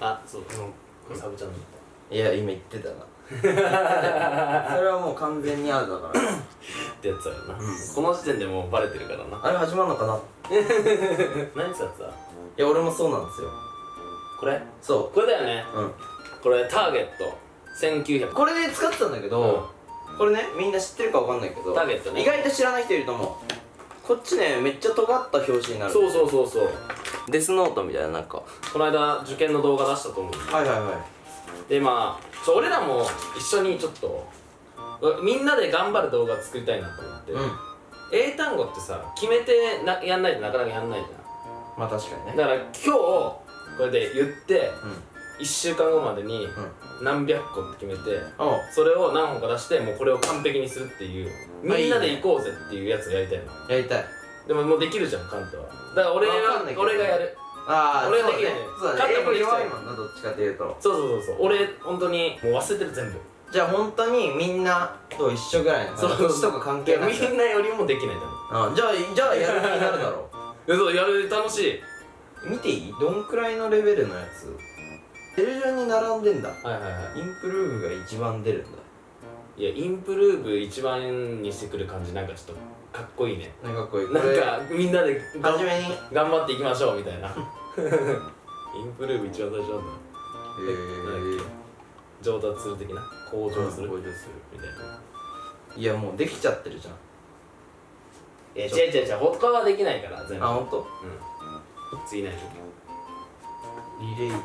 あそうこれサブチャンネルいや今言ってたな それはもう完全にアウトだから。ってやつだよな、この時点でもうバレてるからな。あれ始まるのかな？い何つやつだや俺もそうなんですよ。これ？そこれだよね。ううん。これターゲット。1900これで使ってたんだけど、これねみんな知ってるかわかんないけどターゲットね。意外と知らない人いると思うこっちねめっちゃ尖った表紙になる。そうそうそうそう。デスノートみたいななんかこの間受験の動画出したと思うはいはいはい。でまあちょ俺らも一緒にちょっとうみんなで頑張る動画作りたいなと思って、うん。英単語ってさ決めてなやんないとなかなかやんないじまあ確かにね。ゃんだから今日これで言ってうん1週間後までにうん。何百個って決めてそれを何本か出してもうこれを完璧にするっていう。みんなで行こうぜっていうやつをやりたいの。やりたい。でももうできるじゃんカンタは。だから俺は俺がやる。ああ俺はできない。そうだね。英語弱いもんなどっちかというと。そうそうそうそう。俺本当にもう忘れてる全部。じゃあ本当にみんなと一緒ぐらいのそうちとか関係なく。みんなよりもできないんだもんあじゃあじゃあやる気になるだろえ そうやる楽しい。見ていい？どんくらいのレベルのやつ？テレ順に並んでんだ。はいはいはインプルーブが一番出るんだ。いいやインプルーブ一番にしてくる感じなんかちょっとかっこいいね。なんかこうい。うなんかみんなでがん初めに。へ頑張っていきましょうみたいな。インプルーブ一番最初なんだ。え上達する的な？向上する？向上する。みたいな。いやもうできちゃってるじゃん。え違う違う違う。他はできないから全部。あ本当？うん。次何？リレート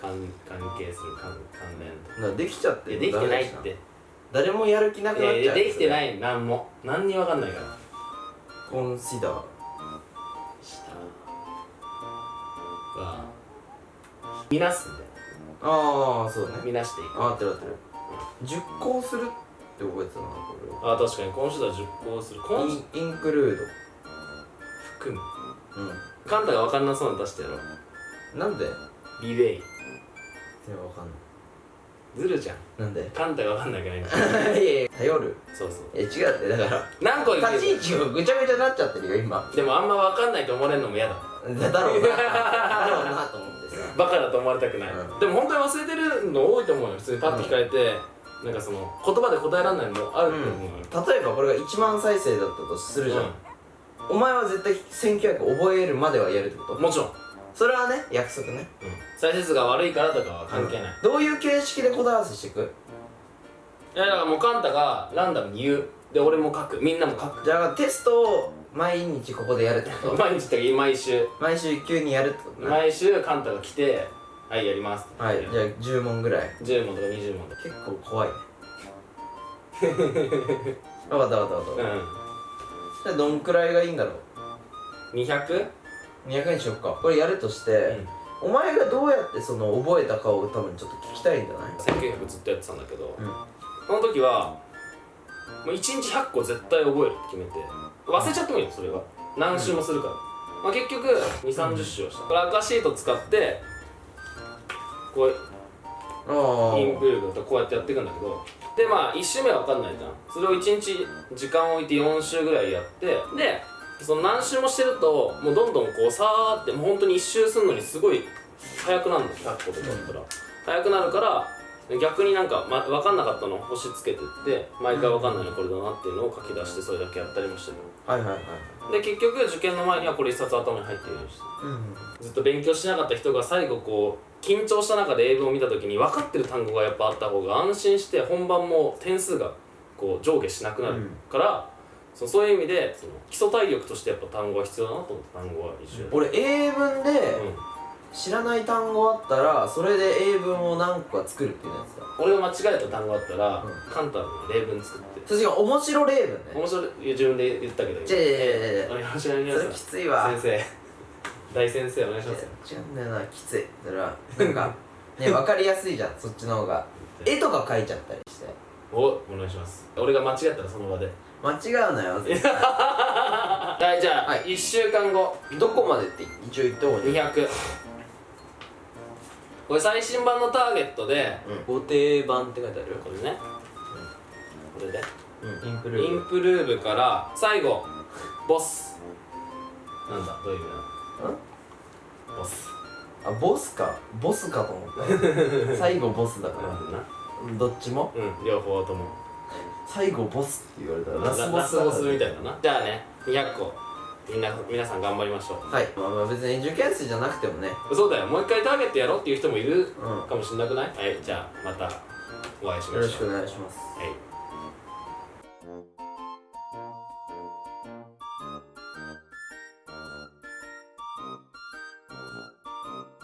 関関係する関関連とだからできちゃってるいやできてないって。誰もやる気なくいなっちゃうやいやできてない。い何も。何にも分かんないから。コンシダー。下。は見なすんだよああそうね。見なしていく。あ合ってる合ってる熟考するって覚えてたなこれ。はあ確かに。今週は熟考する。今週インインクルー含む。ドうカンタが分かんなそうなの出してやろう。んなんで？リレイいやわかんずるじゃん。ないなんで？カンタが分かんなきゃいけない いやいや頼る。そうそう。え違うってだから。何個立ち位置がぐちゃぐちゃになっちゃってるよ今。でもあんま分かんないと思われるのも嫌だ。だだろうな。だろうなと思ってさバカだと思われたくない、うん。でも本当に忘れてるの多いと思うよ。普通にパッと聞かれて、なんかその言葉で答えられないのもあると思うよ、例えばこれが1万再生だったとするじゃん、うん。お前は絶対1900覚えるまではやるってこと？もちろん、それはね約束ね。再生数が悪いからとかは関係ない、どういう形式で答え合わせしていく？いやだからもうカンタがランダムに言う。で俺も書く。みんなも書く。じゃあテストを毎日ここでやるってこと？毎日って毎週。毎週急にやるってことね。毎週カンタが来て「はいやります」はいじゃあ10問ぐらい。10問とか20問とか。結構怖いね。分かった分かった分かった。うじゃあどんくらいがいいんだろう？ん 200? 200円しよっか。これやるとして、お前がどうやってその覚えたかを多分ちょっと聞きたいんじゃない？1900ずっとやってたんだけど、うん。その時はもう1日100個絶対覚えるって決めて忘れちゃってもいいよそれは。何周もするから、まあ、結局2 3 0周をした、これ赤シート使ってこうインプルーブとこうやってやっていくんだけどでまあ1周目は分かんないじゃん。それを1日時間を置いて4周ぐらいやってでその何周もしてるともうどんどんこうさーってもう本当に1周するのにすごい速くなるの100個とかだったら、速くなるから逆になんか、ま、分かんなかったのを星つけてって毎回分かんないのこれだなっていうのを書き出してそれだけやったりもしてる。はいはいはいで結局受験の前にはこれ一冊頭に入ってるようにしてうん。ずっと勉強しなかった人が最後こう緊張した中で英文を見た時に分かってる単語がやっぱあった方が安心して本番も点数がこう上下しなくなるから、そのそういう意味でその基礎体力としてやっぱ単語は必要だなと思って単語は一緒や俺英文でうん。知らない単語あったらそれで英文を何個か作るっていうやつだ。俺が間違えた単語あったら、うん。カンタの例文作って。確かに面白例文ね。面白いいや自分で言ったけどじゃあいやいやいやいや。お願いします。お願いしそれきますついわ。先生。大先生お願いします違うんだよなきつい。それはなんかね 分かりやすいじゃんそっちの方が。絵とか描いちゃったりして。おお願いします。俺が間違ったらその場で間違うなよ はいじゃあ、はい。1週間後。どこまでって一応言った方がいい。200これ最新版のターゲットでご定番って書いてあるこれね、これで。うん。インプルインプルーブから最後ボス。なんだどういう意味だボス。あボスか。ボスかと思った。最後ボスだから。どっちも？うん両方とも最後ボスって言われたらラスボラスボススボスみたいなな。じゃあね200個みんな皆さん頑張りましょはい。まあまあ別に受験生じゃなくてもね。うそうだよ。もう一回ターゲットやろうっていう人もいるかもしれなくない？はいじゃあまたお会いしましょう。ろしくお願いします。はい